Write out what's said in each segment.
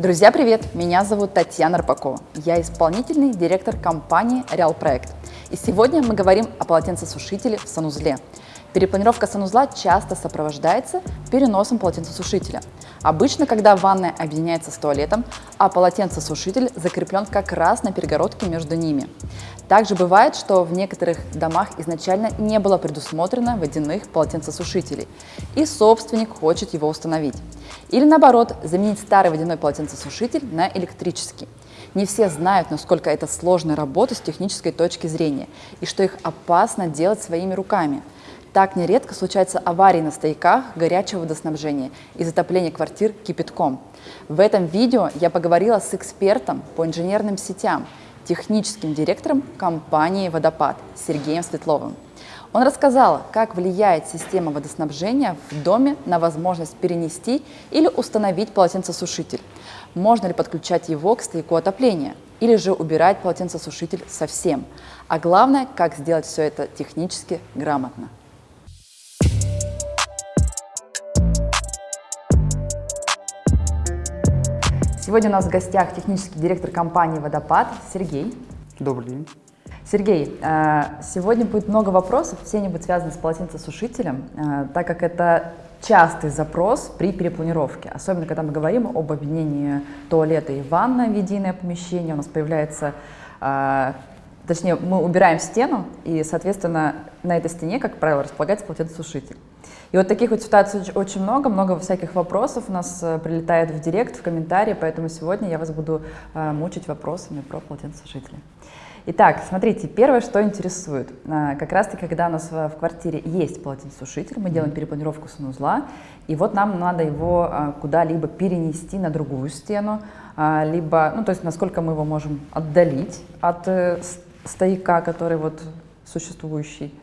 Друзья, привет! Меня зовут Татьяна Рыбакова. Я исполнительный директор компании Реал Проект. И сегодня мы говорим о полотенцесушителе в санузле. Перепланировка санузла часто сопровождается переносом полотенцесушителя. Обычно, когда ванная объединяется с туалетом, а полотенцесушитель закреплен как раз на перегородке между ними. Также бывает, что в некоторых домах изначально не было предусмотрено водяных полотенцесушителей, и собственник хочет его установить. Или наоборот, заменить старый водяной полотенцесушитель на электрический. Не все знают, насколько это сложная работа с технической точки зрения, и что их опасно делать своими руками. Так нередко случаются аварии на стояках горячего водоснабжения и затопления квартир кипятком. В этом видео я поговорила с экспертом по инженерным сетям – техническим директором компании «Водопад» Сергеем Светловым. Он рассказал, как влияет система водоснабжения в доме на возможность перенести или установить полотенцесушитель. Можно ли подключать его к стояку отопления или же убирать полотенцесушитель совсем. А главное, как сделать все это технически грамотно. Сегодня у нас в гостях технический директор компании «Водопад» Сергей. Добрый день. Сергей, э, сегодня будет много вопросов, все они будут связаны с полотенцесушителем, э, так как это частый запрос при перепланировке, особенно когда мы говорим об объединении туалета и ванной в единое помещение, у нас появляется, э, точнее, мы убираем стену, и, соответственно, на этой стене, как правило, располагается полотенцесушитель. И вот таких вот ситуаций очень много, много всяких вопросов у нас э, прилетает в директ, в комментарии, поэтому сегодня я вас буду э, мучить вопросами про полотенцесушители. Итак, смотрите, первое, что интересует. Э, как раз-таки, когда у нас в квартире есть полотенцесушитель, мы делаем перепланировку санузла, и вот нам надо его куда-либо перенести на другую стену, либо, ну, то есть, насколько мы его можем отдалить от стояка, который вот существующий.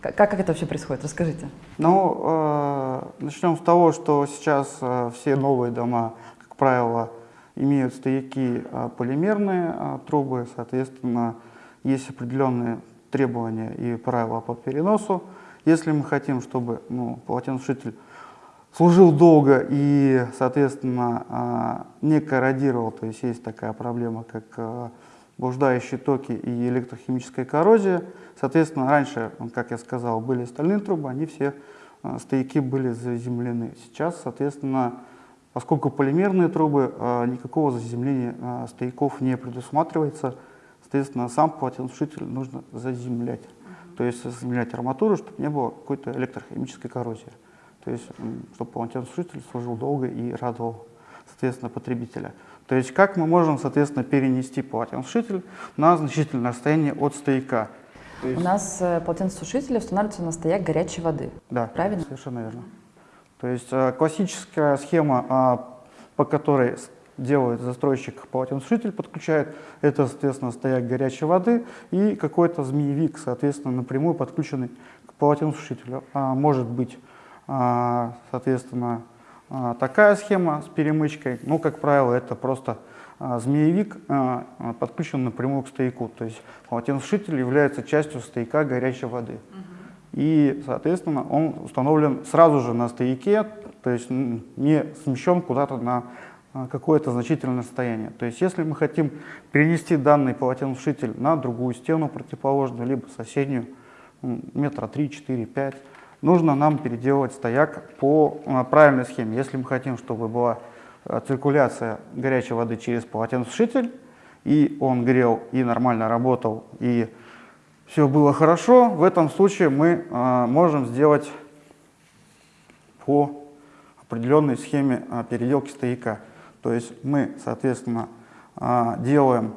Как, как это вообще происходит? Расскажите. Ну, э, начнем с того, что сейчас э, все новые дома, как правило, имеют стояки э, полимерные э, трубы, соответственно, есть определенные требования и правила по переносу. Если мы хотим, чтобы ну, полотенцесушитель служил долго и, соответственно, э, не корродировал, то есть есть такая проблема, как э, блуждающие токи и электрохимическая коррозия. Соответственно, раньше, как я сказал, были стальные трубы, они все э, стояки были заземлены. Сейчас, соответственно, поскольку полимерные трубы, э, никакого заземления э, стояков не предусматривается, соответственно, сам полотенцесушитель нужно заземлять. То есть заземлять арматуру, чтобы не было какой-то электрохимической коррозии. То есть, чтобы полотенцесушитель служил долго и радовал, соответственно, потребителя. То есть как мы можем, соответственно, перенести полотенцесушитель на значительное расстояние от стояка. Есть... У нас э, полотенцесушители устанавливаются на стояк горячей воды. Да, правильно? совершенно верно. То есть э, классическая схема, а, по которой делает застройщик полотенцесушитель, подключает, это, соответственно, стояк горячей воды и какой-то змеевик, соответственно, напрямую подключенный к полотенцесушителю. А, может быть, а, соответственно, такая схема с перемычкой, ну, как правило, это просто а, змеевик а, подключен напрямую к стояку. То есть полотенцесушитель является частью стояка горячей воды. И, соответственно, он установлен сразу же на стояке, то есть не смещен куда-то на какое-то значительное расстояние. То есть если мы хотим перенести данный полотенцесушитель на другую стену противоположную, либо соседнюю, метра 3, 4, 5, нужно нам переделать стояк по э, правильной схеме. Если мы хотим, чтобы была э, циркуляция горячей воды через полотенцесушитель, и он грел, и нормально работал, и все было хорошо, в этом случае мы э, можем сделать по определенной схеме переделки стояка. То есть мы, соответственно, делаем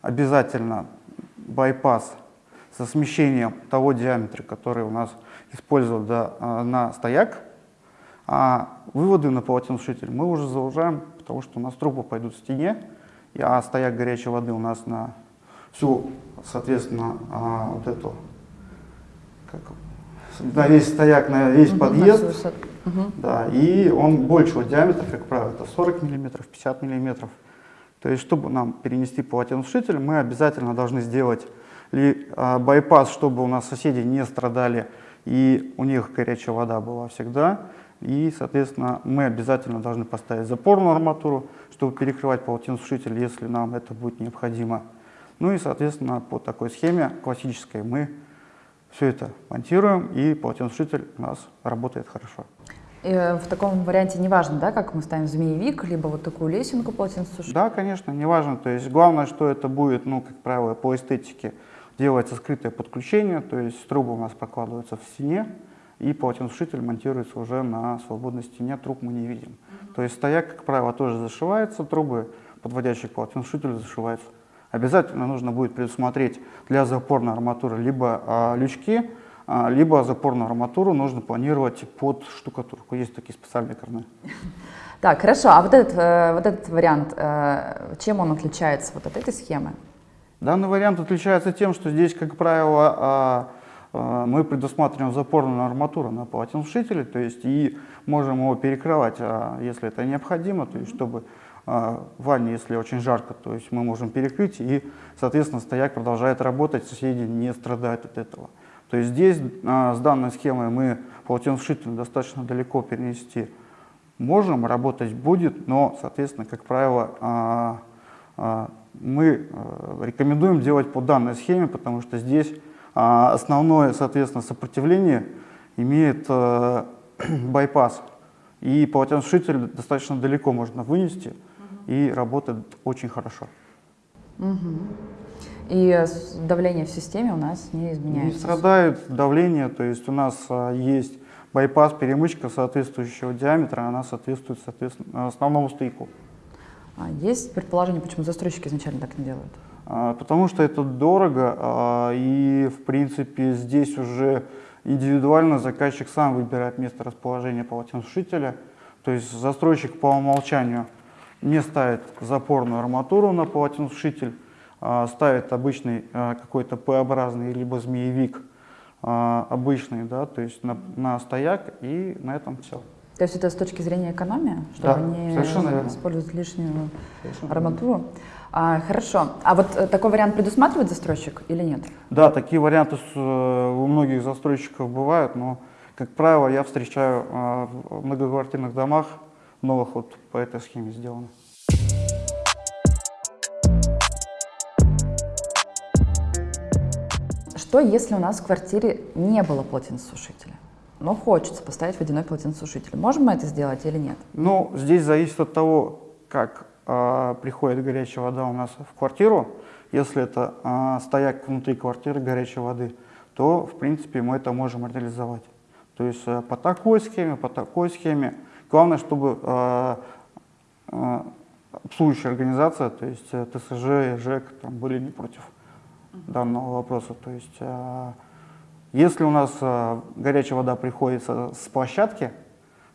обязательно байпас со смещением того диаметра, который у нас использовать да, а, на стояк, а выводы на полотенцесушитель мы уже заужаем, потому что у нас трубы пойдут в стене, а стояк горячей воды у нас на всю, соответственно, а, вот эту, как, на весь стояк, на весь угу, подъезд. На угу. Да, и он большего диаметра, как правило, это 40 миллиметров, 50 миллиметров. То есть, чтобы нам перенести полотенцесушитель, мы обязательно должны сделать ли, а, байпас, чтобы у нас соседи не страдали и у них горячая вода была всегда, И, соответственно, мы обязательно должны поставить запорную арматуру, чтобы перекрывать полотенцесушитель, если нам это будет необходимо. Ну и, соответственно, по такой схеме классической мы все это монтируем, и полотенцесушитель у нас работает хорошо. И э, в таком варианте не важно, да, как мы ставим змеевик, либо вот такую лесенку полотенцесушителя? Да, конечно, не важно. То есть главное, что это будет, ну, как правило, по эстетике делается скрытое подключение, то есть трубы у нас прокладываются в стене, и полотенцесушитель монтируется уже на свободной стене, труб мы не видим. Mm -hmm. То есть стояк, как правило, тоже зашивается, трубы, подводящие к полотенцесушителю, зашиваются. Обязательно нужно будет предусмотреть для запорной арматуры либо а, лючки, а, либо запорную арматуру нужно планировать под штукатурку. Есть такие специальные корны. Так, хорошо. А вот этот, э, вот этот вариант, э, чем он отличается вот от этой схемы? Данный вариант отличается тем, что здесь, как правило, а, а, мы предусматриваем запорную арматуру на полотенцесушителе, то есть и можем его перекрывать, а, если это необходимо, то есть чтобы в ванне, если очень жарко, то есть мы можем перекрыть, и, соответственно, стояк продолжает работать, соседи не страдают от этого. То есть здесь с данной схемой мы полотенцесушитель достаточно далеко перенести можем, работать будет, но, соответственно, как правило, мы э, рекомендуем делать по данной схеме, потому что здесь а, основное, соответственно, сопротивление имеет э, байпас. И полотенцесушитель достаточно далеко можно вынести угу. и работает очень хорошо. Угу. И давление в системе у нас не изменяется? Не страдает давление, то есть у нас а, есть байпас, перемычка соответствующего диаметра, она соответствует соответственно, основному стояку. А есть предположение, почему застройщики изначально так не делают? А, потому что это дорого, а, и в принципе здесь уже индивидуально заказчик сам выбирает место расположения полотенцесушителя. То есть застройщик по умолчанию не ставит запорную арматуру на полотенцесушитель, ставит обычный какой-то П-образный либо змеевик обычный, да, то есть на, на стояк, и на этом все. То есть это с точки зрения экономии, чтобы да, не использовать лишнюю совершенно арматуру. А, хорошо. А вот э, такой вариант предусматривает застройщик или нет? Да, такие варианты э, у многих застройщиков бывают, но, как правило, я встречаю а, в многоквартирных домах новых вот по этой схеме сделано. Что, если у нас в квартире не было полотенцесушителя? Но хочется поставить водяной полотенцесушитель. Можем мы это сделать или нет? Ну, здесь зависит от того, как э, приходит горячая вода у нас в квартиру. Если это э, стояк внутри квартиры горячей воды, то, в принципе, мы это можем реализовать. То есть э, по такой схеме, по такой схеме. Главное, чтобы э, э, обслуживающая организация, то есть э, ТСЖ и ЖЭК, там, были не против данного вопроса. То есть э, если у нас э, горячая вода приходит с площадки,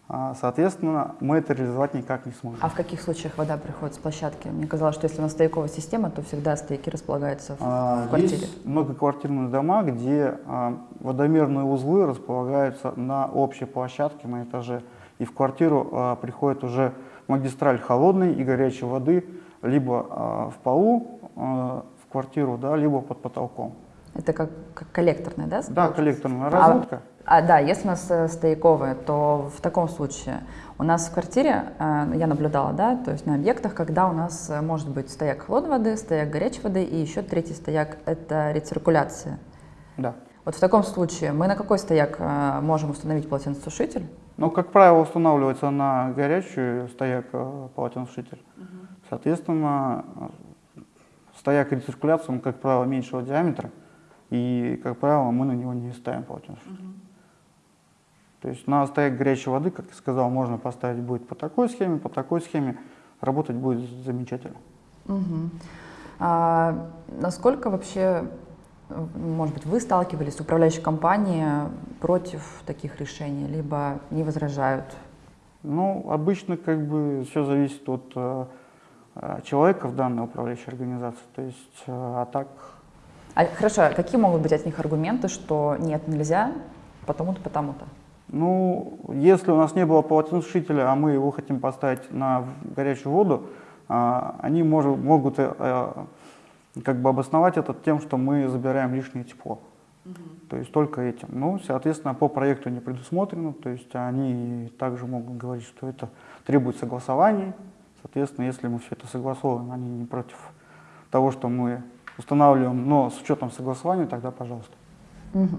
э, соответственно, мы это реализовать никак не сможем. А в каких случаях вода приходит с площадки? Мне казалось, что если у нас стояковая система, то всегда стояки располагаются в, а, в квартире. Есть многоквартирные дома, где а, водомерные узлы располагаются на общей площадке на этаже. И в квартиру а, приходит уже магистраль холодной и горячей воды либо а, в полу а, в квартиру, да, либо под потолком. Это как, как коллекторная, да? Да, коллекторная разводка. А, а, да, если у нас э, стояковая, то в таком случае у нас в квартире, э, я наблюдала, да, то есть на объектах, когда у нас э, может быть стояк холодной воды, стояк горячей воды и еще третий стояк – это рециркуляция. Да. Вот в таком случае мы на какой стояк можем установить полотенцесушитель? Ну, как правило, устанавливается на горячую стояк полотенцесушитель. Угу. Соответственно, стояк рециркуляции, он, как правило, меньшего диаметра. И, как правило, мы на него не ставим полотенце. Угу. То есть на стояк горячей воды, как я сказал, можно поставить будет по такой схеме, по такой схеме. Работать будет замечательно. Угу. А, насколько вообще, может быть, вы сталкивались с управляющей компанией против таких решений, либо не возражают? Ну, обычно как бы все зависит от э, человека в данной управляющей организации. То есть, э, а так а, хорошо, какие могут быть от них аргументы, что нет, нельзя, потому-то, потому-то? Ну, если у нас не было полотенцесушителя, а мы его хотим поставить на горячую воду, а, они может, могут э, как бы обосновать это тем, что мы забираем лишнее тепло. То есть только этим. Ну, соответственно, по проекту не предусмотрено, то есть они также могут говорить, что это требует согласований. Соответственно, если мы все это согласовываем, они не против того, что мы устанавливаем, но с учетом согласования, тогда пожалуйста. Угу.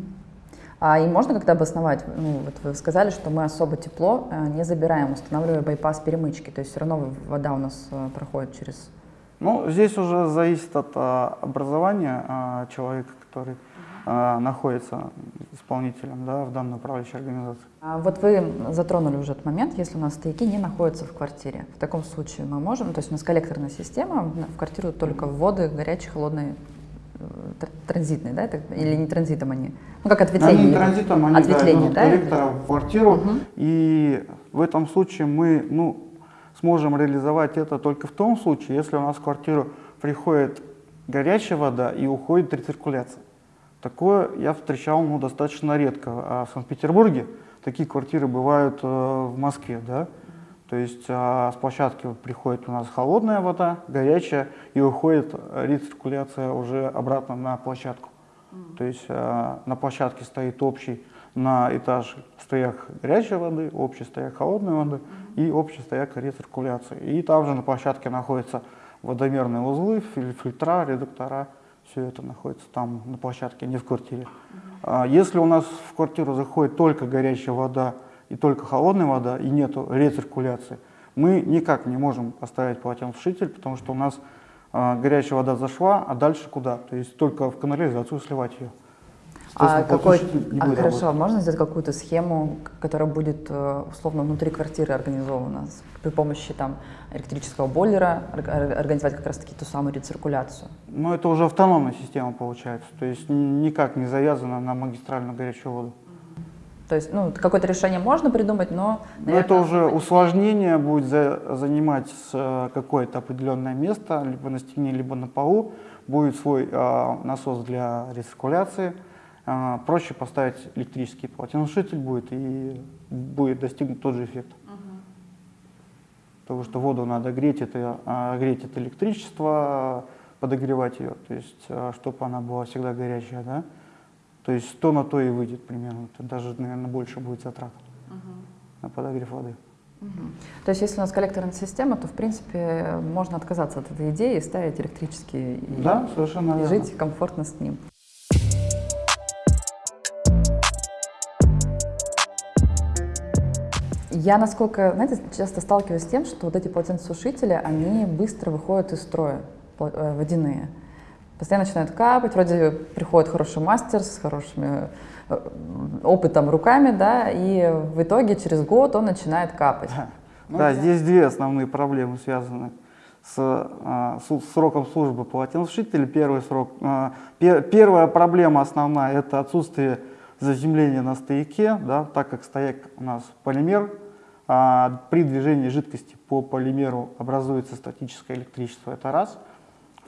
А и можно как-то обосновать, ну, вот вы сказали, что мы особо тепло э, не забираем, устанавливая байпас перемычки, то есть все равно вода у нас э, проходит через... Ну, здесь уже зависит от а, образования а, человека, который а, находится исполнителем да, в данной управляющей организации. А вот вы затронули уже этот момент, если у нас стояки не находятся в квартире. В таком случае мы можем, то есть у нас коллекторная система, в квартиру только вводы горячей, холодной, э, транзитные, да, это, или не транзитом они? Ну, как ответвление. Они не транзитом, они ответвление, да, да? коллектора в квартиру, Угу. и в этом случае мы, ну, сможем реализовать это только в том случае, если у нас в квартиру приходит горячая вода и уходит рециркуляция. Такое я встречал ну, достаточно редко. А в Санкт-Петербурге такие квартиры бывают э, в Москве. Да? То есть а, с площадки приходит у нас холодная вода, горячая, и уходит рециркуляция уже обратно на площадку. То есть а, на площадке стоит общий на этаж стояк горячей воды, общий стояк холодной воды и общий стояк рециркуляции. И также на площадке находятся водомерные узлы, филь- фильтра, редуктора. Все это находится там на площадке, не в квартире. А Если у нас в квартиру заходит только горячая вода и только холодная вода, и нет рециркуляции, мы никак не можем поставить полотенцесушитель, потому что у нас а, горячая вода зашла, а дальше куда? То есть только в канализацию сливать ее. А, какой, а будет хорошо, работать. можно сделать какую-то схему, которая будет э, условно внутри квартиры организована при помощи там электрического бойлера, ор- ор- организовать как раз-таки ту самую рециркуляцию? Но это уже автономная система получается, то есть никак не завязана на магистральную горячую воду. То есть, ну, какое-то решение можно придумать, но, Но это уже усложнение будет за- занимать э, какое-то определенное место, либо на стене, либо на полу. Будет свой а, насос для рециркуляции. А, проще поставить электрический полотенцесушитель будет, и будет достигнут тот же эффект. Потому что воду надо греть, это, а, греть это электричество, подогревать ее, то есть, чтобы она была всегда горячая, да. То есть то на то и выйдет примерно, это даже, наверное, больше будет затрат на подогрев воды. То есть, если у нас коллекторная система, то, в принципе, можно отказаться от этой идеи и ставить электрический и, Да, совершенно и верно. жить комфортно с ним. Я, насколько, знаете, часто сталкиваюсь с тем, что вот эти полотенцесушители, они быстро выходят из строя, э, водяные. Постоянно начинают капать, вроде приходит хороший мастер с хорошими э, опытом руками, да, и в итоге через год он начинает капать. Да, здесь две основные проблемы связаны с а, су- сроком службы полотенцесушителя. Первый срок, а, пе- первая проблема основная – это отсутствие заземления на стояке, да, так как стояк у нас полимер, при движении жидкости по полимеру образуется статическое электричество, это раз.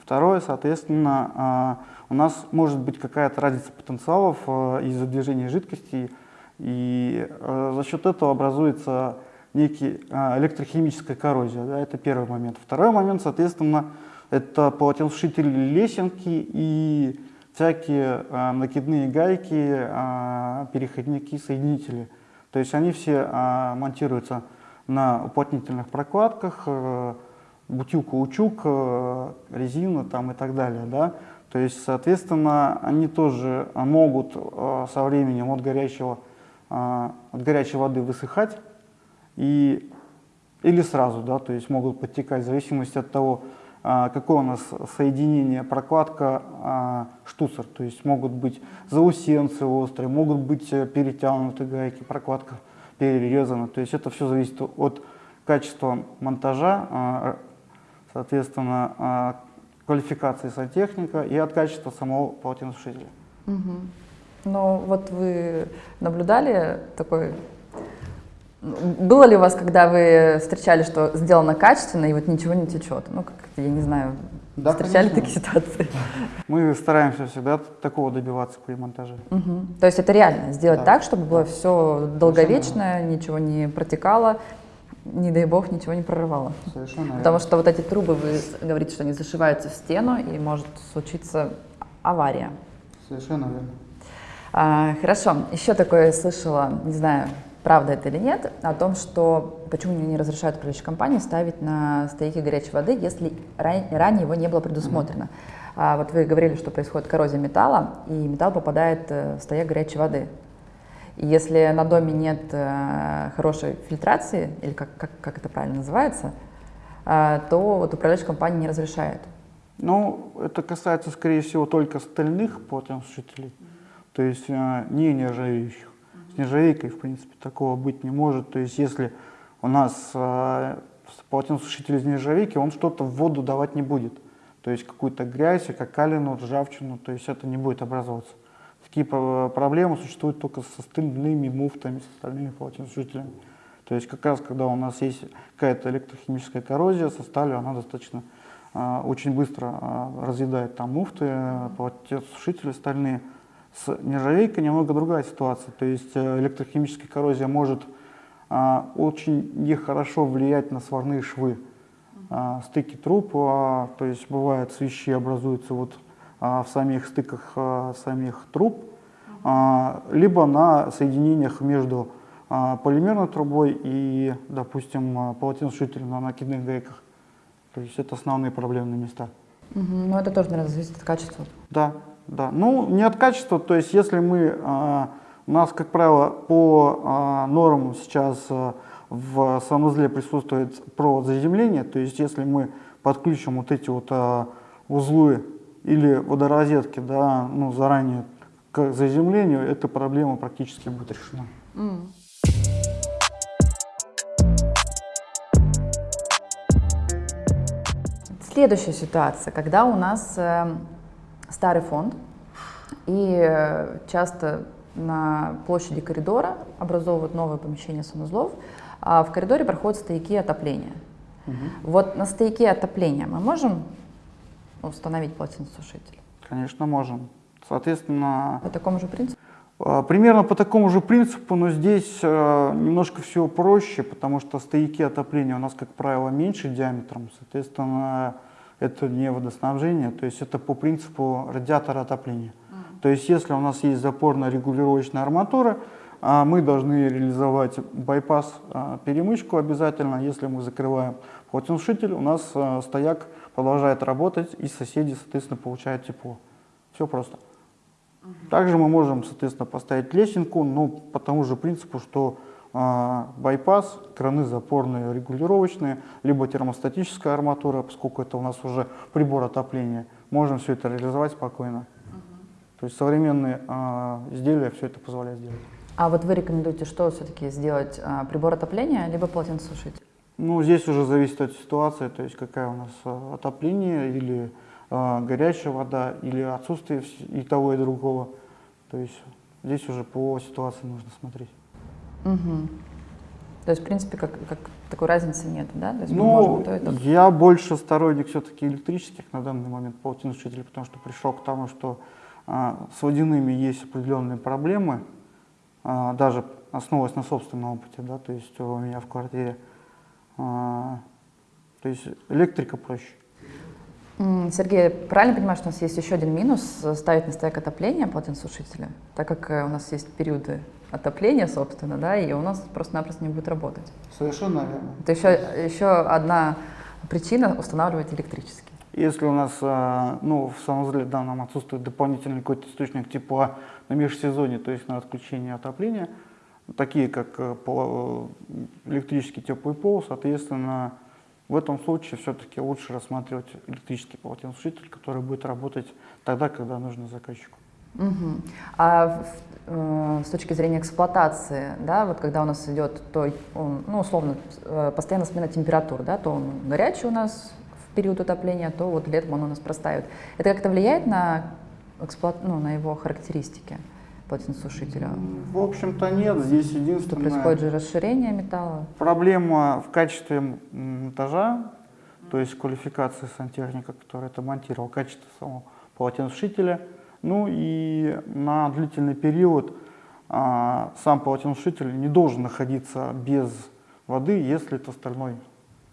Второе, соответственно, а, у нас может быть какая-то разница потенциалов а, из-за движения жидкости, и а, за счет этого образуется некий а, электрохимическая коррозия. Да, это первый момент. Второй момент, соответственно, это полотенцесушители лесенки и всякие а, накидные гайки, а, переходники, соединители. То есть они все а, монтируются на уплотнительных прокладках, э, бутил-каучук, э, резина там и так далее. Да? То есть, соответственно, они тоже а, могут э, со временем от, горячего, а, от горячей воды высыхать и, или сразу, да, то есть могут подтекать в зависимости от того, а, какое у нас соединение, прокладка, а, штуцер. То есть могут быть заусенцы острые, могут быть э, перетянуты гайки, прокладка перерезана. То есть это все зависит от качества монтажа, а, соответственно, а, квалификации сантехника и от качества самого полотенцесушителя. Мгм. Но вот вы наблюдали такой... Было ли у вас, когда вы встречали, что сделано качественно и вот ничего не течет? Ну, как, я не знаю, Да, встречали конечно. такие ситуации? Мы стараемся всегда такого добиваться при монтаже. Мгм. То есть это реально, сделать Да. так, чтобы было все долговечно, ничего не протекало, не дай бог, ничего не прорывало. Совершенно Потому что вот эти трубы, вы говорите, что они зашиваются в стену, и может случиться авария. Совершенно верно. А, хорошо, еще такое слышала, не знаю, правда это или нет, о том, что почему не разрешают управляющей компании ставить на стояки горячей воды, если ранее его не было предусмотрено. Mm-hmm. А вот вы говорили, что происходит коррозия металла, и металл попадает э, в стояк горячей воды. И если на доме нет э, хорошей фильтрации, или как, как, как это правильно называется, э, то вот управляющая компания не разрешает. Ну, это касается, скорее всего, только стальных полотенцесушителей, то есть э, не нержавеющих. Нержавейкой, в принципе, такого быть не может. То есть если у нас э, полотенцесушитель из нержавейки, он что-то в воду давать не будет. То есть какую-то грязь, какалину, ржавчину, то есть это не будет образовываться. Такие проблемы существуют только со стальными муфтами, с остальными полотенцесушителями. То есть как раз когда у нас есть какая-то электрохимическая коррозия со сталью, она достаточно а, очень быстро а, разъедает там муфты, полотенцесушители стальные. С нержавейкой немного другая ситуация. То есть э, электрохимическая коррозия может а, очень нехорошо влиять на сварные швы. Стыки труб, то есть бывает свищи образуются вот в самих стыках самих труб, либо на соединениях между полимерной трубой и, допустим, полотенцесушителем на накидных гайках. То есть это основные проблемные места. Угу. Но это тоже, наверное, зависит от качества. Да, да. Ну, не от качества, то есть если мы, а, у нас, как правило, по а, нормам сейчас а, в санузле присутствует провод заземления, то есть если мы подключим вот эти вот узлы или водорозетки, да, ну, заранее к заземлению, эта проблема практически будет решена. Mm. Следующая ситуация, когда у нас э, старый фонд, и э, часто на площади коридора образовывают новое помещение санузлов, а в коридоре проходят стояки отопления. Угу. Вот на стояке отопления мы можем установить полотенцесушитель? Конечно, можем. Соответственно... По такому же принципу? А, примерно по такому же принципу, но здесь э, немножко все проще, потому что стояки отопления у нас, как правило, меньше диаметром, соответственно, это не водоснабжение, то есть это по принципу радиатора отопления. Mm. То есть если у нас есть запорно-регулировочная арматура, а, мы должны реализовать байпас, а, перемычку обязательно. Если мы закрываем полотенцесушитель, у нас а, стояк продолжает работать, и соседи, соответственно, получают тепло. Все просто. Также мы можем, соответственно, поставить лесенку, но по тому же принципу, что байпас, краны запорные регулировочные, либо термостатическая арматура, поскольку это у нас уже прибор отопления, можем все это реализовать спокойно. Угу. То есть современные а, изделия все это позволяют сделать. А вот вы рекомендуете что все-таки сделать, а, прибор отопления, либо полотенцесушитель? Ну, здесь уже зависит от ситуации, то есть какая у нас а, отопление или а, горячая вода, или отсутствие и того, и другого. То есть здесь уже по ситуации нужно смотреть. Угу. То есть, в принципе, как, как такой разницы нет, да? То есть ну, то это... я больше сторонник все-таки электрических на данный момент полотенцесушителей, потому что пришел к тому, что а, с водяными есть определенные проблемы, а, даже основываясь на собственном опыте, да, то есть у меня в квартире. А, то есть электрика проще. Сергей, правильно понимаю, что у нас есть еще один минус – ставить на стояк отопления полотенцесушителя, так как э, у нас есть периоды отопления, собственно, да, и у нас просто-напросто не будет работать. Совершенно верно. Это еще, еще одна причина устанавливать электрический. Если у нас э, ну, в санузле данном отсутствует дополнительный какой-то источник тепла на межсезонье, то есть на отключение отопления, такие как э, электрический теплый пол, соответственно, в этом случае все-таки лучше рассматривать электрический полотенцесушитель, который будет работать тогда, когда нужно заказчику. Угу. А э, с точки зрения эксплуатации, да, вот когда у нас идет, то, ну, условно, э, постоянно смена температур, да, то он горячий у нас в период отопления, то вот летом он у нас простаивает. Это как-то влияет на, эксплуат... ну, на его характеристики? Полотенцесушителя? В общем-то нет, здесь единственное... Что происходит же расширение металла? Проблема в качестве монтажа, то есть квалификации сантехника, который это монтировал, качество самого полотенцесушителя. Ну и на длительный период а, сам полотенцесушитель не должен находиться без воды, если это стальной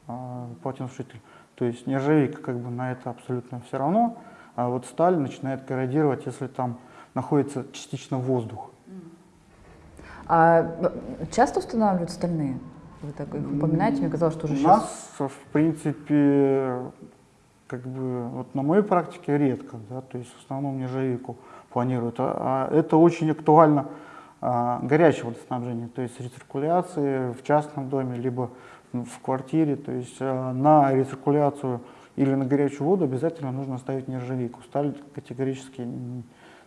а, полотенцесушитель. То есть нержавейка как бы на это абсолютно все равно, а вот сталь начинает корродировать, если там находится частично воздух. А часто устанавливают стальные? Вы так их упоминаете, мне казалось, что уже У сейчас... нас, в принципе, как бы, вот на моей практике редко, да, то есть в основном нержавейку планируют. А, а это очень актуально а, горячее водоснабжение, то есть рециркуляции в частном доме, либо в квартире, то есть а, на рециркуляцию или на горячую воду обязательно нужно ставить нержавейку. Сталь категорически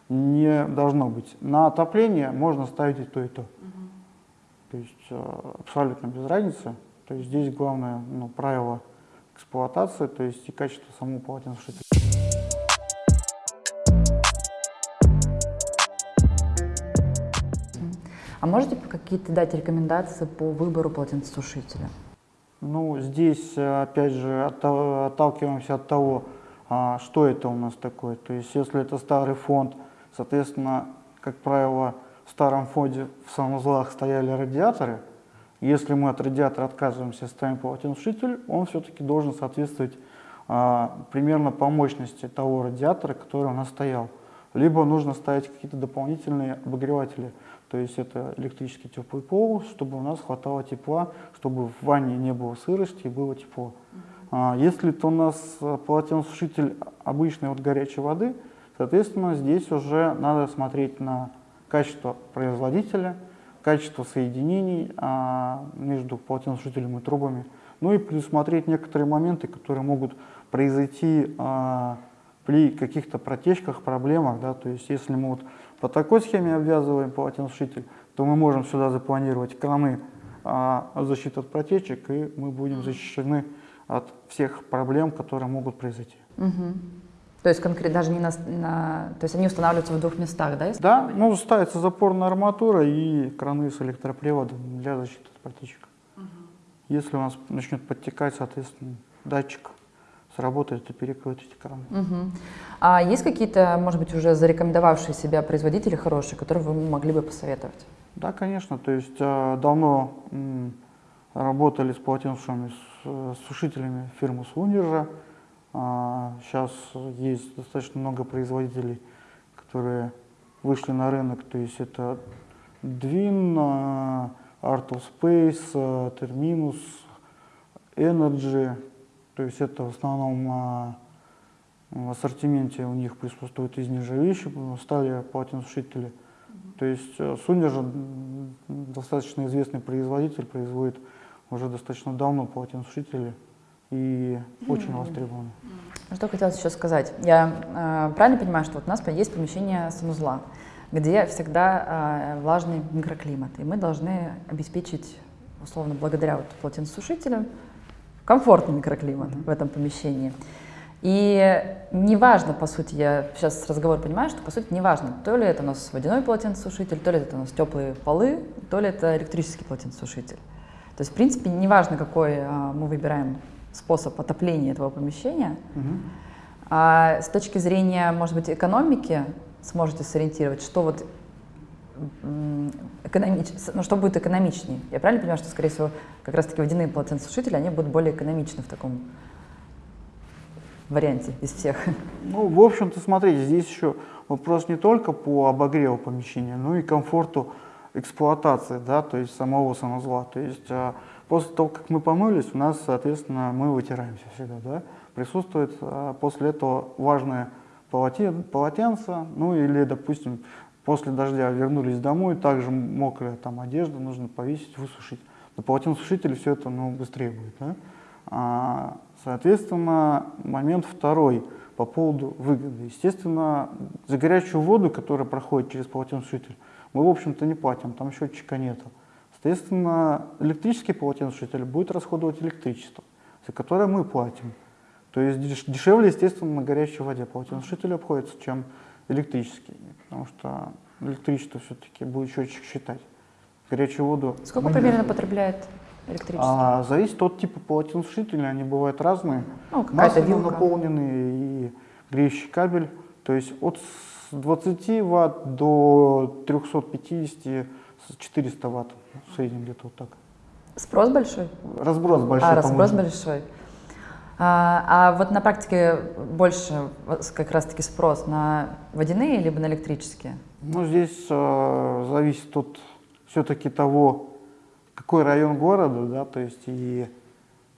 не должно быть. На отопление можно ставить и то, и то. Угу. То есть э, абсолютно без разницы. То есть здесь главное ну, правило эксплуатации, то есть и качество самого полотенцесушителя. А можете какие-то дать рекомендации по выбору полотенцесушителя? Ну, здесь, э, опять же, отталкиваемся от того, а, что это у нас такое. То есть, если это старый фонд, соответственно, как правило, в старом фонде в санузлах стояли радиаторы. Если мы от радиатора отказываемся, ставим полотенцесушитель, он все-таки должен соответствовать а, примерно по мощности того радиатора, который у нас стоял. Либо нужно ставить какие-то дополнительные обогреватели, то есть это электрический теплый пол, чтобы у нас хватало тепла, чтобы в ванне не было сырости и было тепло. А, если это у нас полотенцесушитель обычной вот горячей воды, соответственно, здесь уже надо смотреть на качество производителя, качество соединений а, между полотенцесушителем и трубами, ну и предусмотреть некоторые моменты, которые могут произойти а, при каких-то протечках, проблемах. Да, то есть если мы вот по такой схеме обвязываем полотенцесушитель, то мы можем сюда запланировать краны а, защиты от протечек, и мы будем защищены от всех проблем, которые могут произойти. Угу. То есть конкретно даже не на, на... То есть они устанавливаются в двух местах, да? Да, ну ставится запорная арматура и краны с электроприводом для защиты от протечек. Угу. Если у нас начнет подтекать, соответственно, датчик сработает и перекроет эти краны. Угу. А есть какие-то, может быть, уже зарекомендовавшие себя производители хорошие, которые вы могли бы посоветовать? Да, конечно. То есть э, давно работали с полотенцами, с, с сушителями фирмы Сундержа. Сейчас есть достаточно много производителей, которые вышли на рынок, то есть это Dwin, Art of Space, Terminus, Energy, то есть это в основном в ассортименте у них присутствуют из нержавеющих, стали полотенцесушители. То есть Сундержа достаточно известный производитель, производит уже достаточно давно полотенцесушители и очень востребованы. Что хотелось еще сказать. Я э, правильно понимаю, что вот у нас есть помещение санузла, где всегда э, влажный микроклимат, и мы должны обеспечить, условно, благодаря вот полотенцесушителям, комфортный микроклимат mm -hmm. в этом помещении. И неважно, по сути, я сейчас разговор понимаю, что по сути неважно, то ли это у нас водяной полотенцесушитель, то ли это у нас теплые полы, то ли это электрический полотенцесушитель. То есть, в принципе, неважно, какой а, мы выбираем способ отопления этого помещения. Угу. А с точки зрения, может быть, экономики сможете сориентировать, что вот экономич... ну, что будет экономичнее. Я правильно понимаю, что, скорее всего, как раз-таки водяные полотенцесушители, они будут более экономичны в таком варианте из всех? Ну, в общем-то, смотрите, здесь еще вопрос не только по обогреву помещения, но и комфорту эксплуатации, да, то есть самого санузла. То есть а, После того, как мы помылись, у нас, соответственно, мы вытираемся всегда. Да? Присутствует а, после этого важное полотен, полотенце, ну или, допустим, после дождя вернулись домой, также мокрая там одежда, нужно повесить, высушить. На полотенцесушителе все это ну, быстрее будет. Да? А, соответственно, момент второй по поводу выгоды. Естественно, за горячую воду, которая проходит через полотенцесушитель, мы, в общем-то, не платим, там счетчика нету. Соответственно, электрический полотенцесушитель будет расходовать электричество, за которое мы платим. То есть дешевле, естественно, на горячей воде полотенцесушитель обходится, чем электрический, потому что электричество все-таки будет счетчик считать. Горячую воду... Сколько примерно потребляет электричество? А, зависит от типа полотенцесушителя, они бывают разные. Ну, Массово наполненные и греющий кабель. То есть от 20 ватт до 350 400 ватт в среднем где-то вот так. Спрос большой? Разброс большой. А, разброс большой. А, а вот на практике больше как раз-таки спрос на водяные либо на электрические? Ну, здесь э, зависит от все-таки того, какой район города, да, то есть и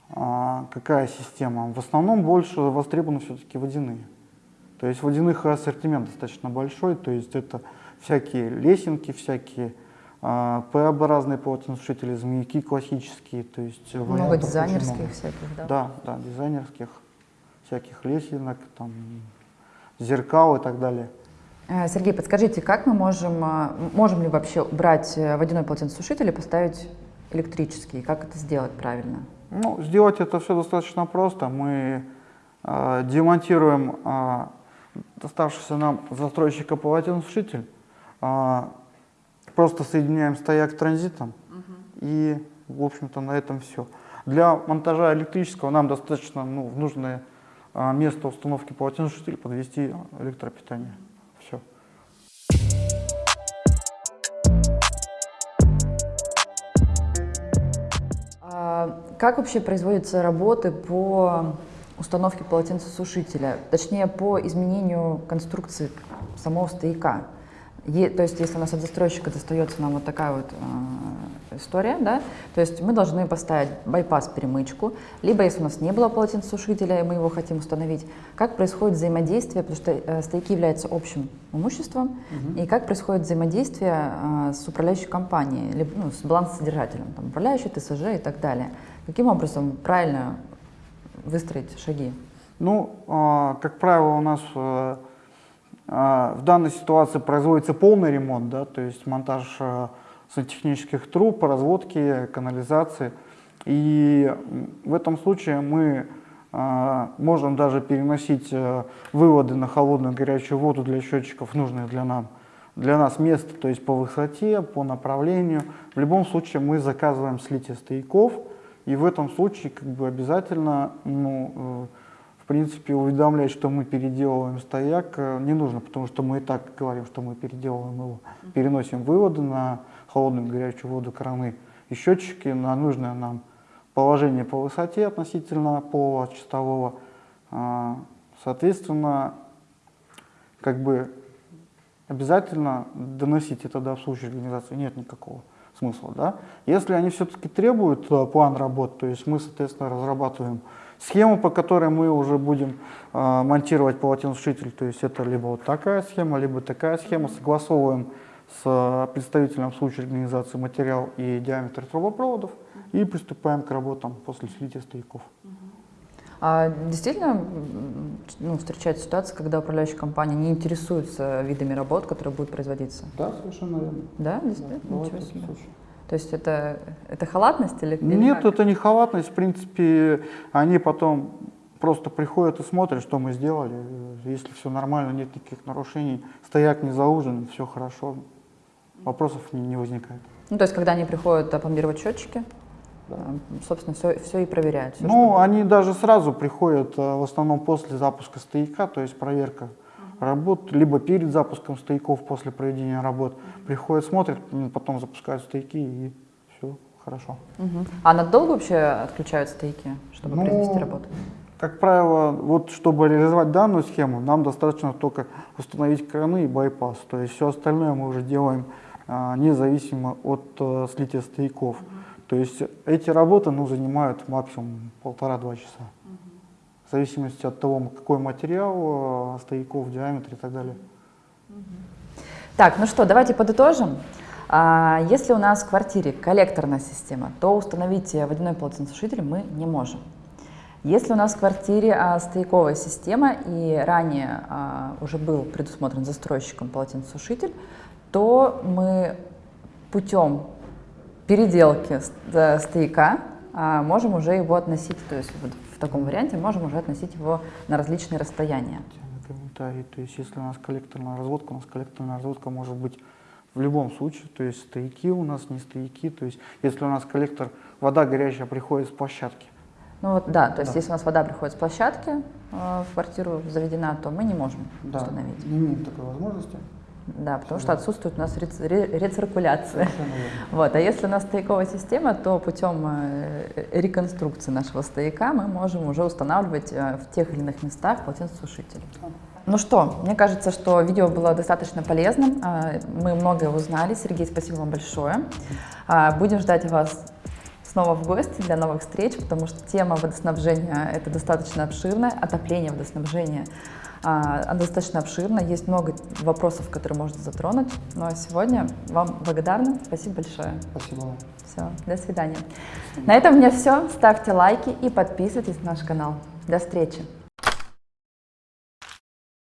э, какая система. В основном больше востребованы все-таки водяные. То есть водяных ассортимент достаточно большой, то есть это всякие лесенки, всякие а, П-образные полотенцесушители, змеяки классические, то есть много дизайнерских много. всяких, да? Да, да, дизайнерских, всяких лесенок, там, зеркал и так далее. Э, Сергей, подскажите, как мы можем, э, можем ли вообще убрать э, водяной полотенцесушитель и поставить электрический? Как это сделать правильно? Ну, сделать это все достаточно просто. Мы э, демонтируем э, доставшийся нам застройщика полотенцесушитель, э, просто соединяем стояк транзитом угу. и, в общем-то, на этом все. Для монтажа электрического нам достаточно ну, в нужное а, место установки полотенцесушителя подвести электропитание. Все. А как вообще производятся работы по установке полотенцесушителя, точнее по изменению конструкции самого стояка? Е, то есть, если у нас от застройщика достается нам вот такая вот э, история, да, то есть мы должны поставить байпас-перемычку, либо если у нас не было полотенцесушителя, и мы его хотим установить, как происходит взаимодействие, потому что э, стояки являются общим имуществом, угу. и как происходит взаимодействие э, с управляющей компанией, либо ну, с балансодержателем, там, управляющий ТСЖ и так далее. Каким образом правильно выстроить шаги? Ну, э, как правило, у нас... Э а, в данной ситуации производится полный ремонт, да, то есть монтаж а, сантехнических труб, разводки, канализации. И в этом случае мы а, можем даже переносить выводы на холодную горячую воду для счетчиков, нужные для, нам, для нас место, то есть по высоте, по направлению. В любом случае мы заказываем слитие стояков, и в этом случае как бы обязательно ну, э, принципе, уведомлять, что мы переделываем стояк, э, не нужно, потому что мы и так говорим, что мы переделываем его. Переносим выводы на холодную горячую воду краны и счетчики на нужное нам положение по высоте относительно пола чистового. А, соответственно, как бы обязательно доносить это до обслуживающей организации нет никакого смысла. Да? Если они все-таки требуют э, план работ, то есть мы, соответственно, разрабатываем Схему, по которой мы уже будем э, монтировать полотенцесушитель, то есть это либо вот такая схема, либо такая схема, согласовываем с представителем случая организации материал и диаметр трубопроводов и приступаем к работам после слития стояков. А действительно ну, встречается ситуация, когда управляющая компания не интересуется видами работ, которые будут производиться? Да, совершенно верно. Да, действительно? Да, Ничего себе. Случай. То есть это, это халатность или Нет, как? это не халатность. В принципе, они потом просто приходят и смотрят, что мы сделали. Если все нормально, нет никаких нарушений, стояк не заужен, все хорошо, вопросов не, не возникает. Ну, то есть, когда они приходят опломбировать счетчики. Собственно, все, все и проверяют. Все, ну, чтобы... они даже сразу приходят, э, в основном после запуска стояка, то есть проверка работ, либо перед запуском стояков, после проведения работ, приходят, смотрят, потом запускают стояки и все хорошо. Угу. А надолго вообще отключают стояки, чтобы ну, произвести работу? Как правило, вот чтобы реализовать данную схему, нам достаточно только установить краны и байпас. То есть все остальное мы уже делаем а, независимо от а, слития стояков. Угу. То есть эти работы ну, занимают максимум полтора-два часа в зависимости от того, какой материал, э, стояков, диаметр и так далее. Так, ну что, давайте подытожим. А, если у нас в квартире коллекторная система, то установить водяной полотенцесушитель мы не можем. Если у нас в квартире а, стояковая система и ранее а, уже был предусмотрен застройщиком полотенцесушитель, то мы путем переделки стояка а, можем уже его относить, то есть вот в таком варианте можем уже относить его на различные расстояния. Комментарий, то есть если у нас коллекторная разводка, у нас коллекторная разводка может быть в любом случае, то есть стояки у нас, не стояки, то есть если у нас коллектор, вода горячая приходит с площадки. Ну вот да, то есть да. если у нас вода приходит с площадки э, в квартиру заведена, то мы не можем да, установить. не имеем такой возможности. Да, потому что отсутствует у нас рец- ре- рециркуляция. Вот. А если у нас стояковая система, то путем э, реконструкции нашего стояка мы можем уже устанавливать э, в тех или иных местах полотенцесушитель. Ну что, мне кажется, что видео было достаточно полезным. А, Мы многое узнали. Сергей, спасибо вам большое. А, Будем ждать вас снова в гости для новых встреч, потому что тема водоснабжения это достаточно обширная, отопление водоснабжения она достаточно обширна, есть много вопросов, которые можно затронуть. Ну а сегодня вам благодарна, спасибо большое. Спасибо вам. Все, до свидания. На этом у меня все. Ставьте лайки и подписывайтесь на наш канал. До встречи.